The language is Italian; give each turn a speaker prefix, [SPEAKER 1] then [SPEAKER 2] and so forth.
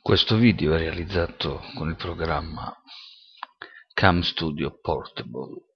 [SPEAKER 1] Questo video è realizzato con il programma Cam Studio Portable.